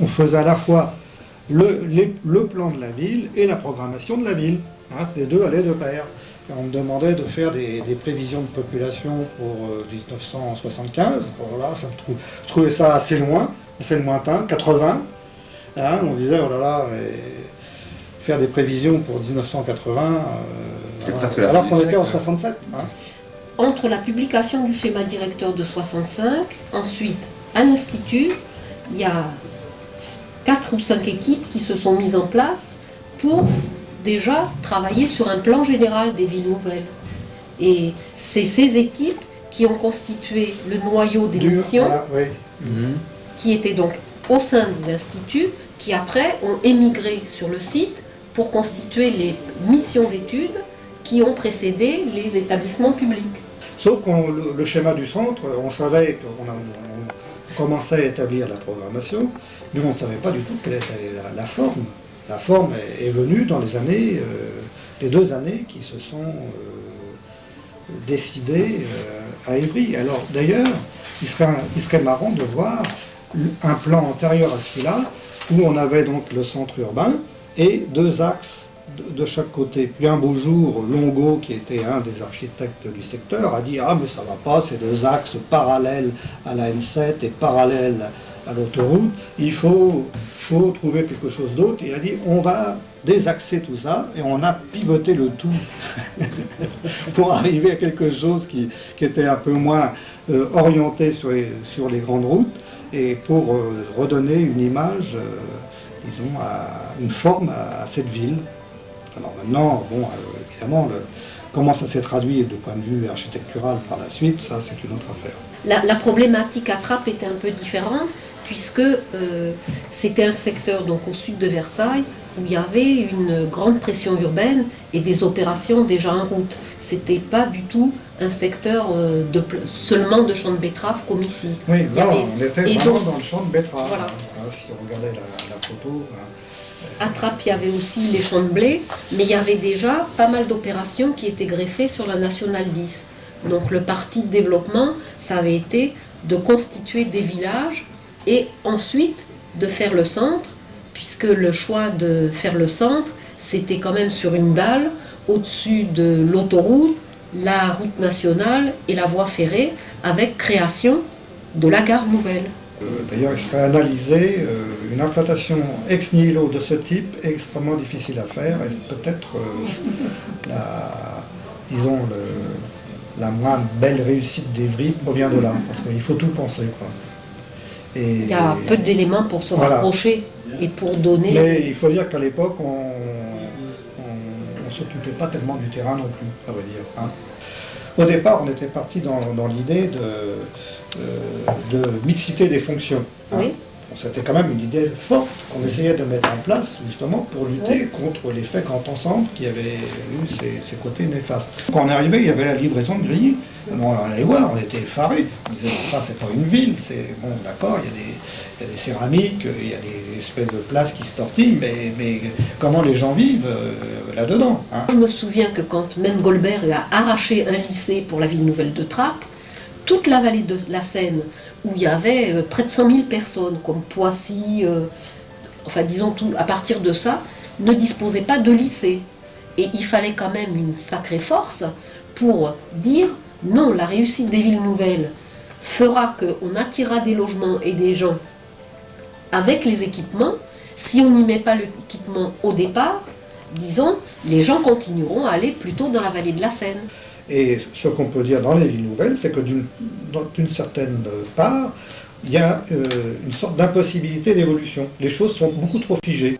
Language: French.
on faisait à la fois le, le, plan de la ville et la programmation de la ville. Hein, les deux allaient de pair. on me demandait de faire des, prévisions de population pour 1975. Euh, voilà, ça je trouvais ça assez loin, assez lointain, 80. Hein, on se disait, oh là là, faire des prévisions pour 1980, euh, alors qu'on était en 67. Hein. Entre la publication du schéma directeur de 65, ensuite à l'Institut, il y a quatre ou cinq équipes qui se sont mises en place pour déjà travailler sur un plan général des villes nouvelles. Et c'est ces équipes qui ont constitué le noyau des missions, mhm. qui étaient donc au sein de l'Institut, qui après ont émigré sur le site pour constituer les missions d'études qui ont précédé les établissements publics. Sauf que le, schéma du centre, on savait qu'on commençait à établir la programmation, mais on ne savait pas du tout quelle était la, forme. La forme est, venue dans les années, euh, les deux années qui se sont euh, décidées euh, à Évry. Alors d'ailleurs, il serait, il serait marrant de voir un plan antérieur à celui-là, où on avait donc le centre urbain et deux axes de, chaque côté. Puis un beau jour, Longo, qui était un des architectes du secteur, a dit « Ah, mais ça va pas, ces deux axes parallèles à la N7 et parallèles à l'autoroute, il faut, faut trouver quelque chose d'autre. » Il a dit « On va désaxer tout ça, et on a pivoté le tout pour arriver à quelque chose qui, était un peu moins euh, orienté sur les, grandes routes, et pour euh, redonner une image, euh, disons, une forme à cette ville. Alors maintenant, bon, euh, évidemment, comment ça s'est traduit de point de vue architectural par la suite, ça c'est une autre affaire. La, problématique à Trappes était un peu différente, puisque euh, c'était un secteur donc au sud de Versailles où il y avait une grande pression urbaine et des opérations déjà en route. C'était pas du tout un secteur euh, de, seulement de champs de betteraves comme ici. Oui, non, on était vraiment dans le champ de betteraves. Voilà. Hein, si on regardait la, photo... Hein. À Trappes, il y avait aussi les champs de blé, mais il y avait déjà pas mal d'opérations qui étaient greffées sur la Nationale 10. Donc le parti de développement, ça avait été de constituer des villages et ensuite de faire le centre, puisque le choix de faire le centre, c'était quand même sur une dalle, au-dessus de l'autoroute, la route nationale et la voie ferrée, avec création de la gare nouvelle. Euh, d'ailleurs, il serait analysé, euh, une implantation ex nihilo de ce type est extrêmement difficile à faire et peut-être euh, la, disons, la moins belle réussite d'Evry provient de là, parce qu'il faut tout penser. Et, il y a peu d'éléments pour se rapprocher et pour donner... Mais il faut dire qu'à l'époque, on ne s'occupait pas tellement du terrain non plus, à vrai dire. Hein. Au départ, on était parti dans, l'idée de, euh, de, mixité des fonctions. Hein. Oui. C'était quand même une idée forte qu'on essayait de mettre en place justement pour lutter contre l'effet grand ensemble qui avait eu ses, côtés néfastes. Quand on est arrivé, il y avait la livraison de grilles. on allait voir, on était effarés. On disait, ça c'est pas une ville, c'est bon d'accord, il, y, a des céramiques, il y a des espèces de places qui se tortillent, mais, mais comment les gens vivent euh, là-dedans hein? Je me souviens que quand même Goldberg a arraché un lycée pour la ville nouvelle de Trappes, toute la vallée de la Seine, où il y avait euh, près de 100 000 personnes, comme Poissy, euh, enfin disons tout, à partir de ça, ne disposait pas de lycée. Et il fallait quand même une sacrée force pour dire non, la réussite des villes nouvelles fera qu'on attirera des logements et des gens avec les équipements. Si on n'y met pas l'équipement au départ, disons, les gens continueront à aller plutôt dans la vallée de la Seine. Et ce qu'on peut dire dans les villes nouvelles, c'est que d'une certaine part, il y a euh, une sorte d'impossibilité d'évolution. Les choses sont beaucoup trop figées.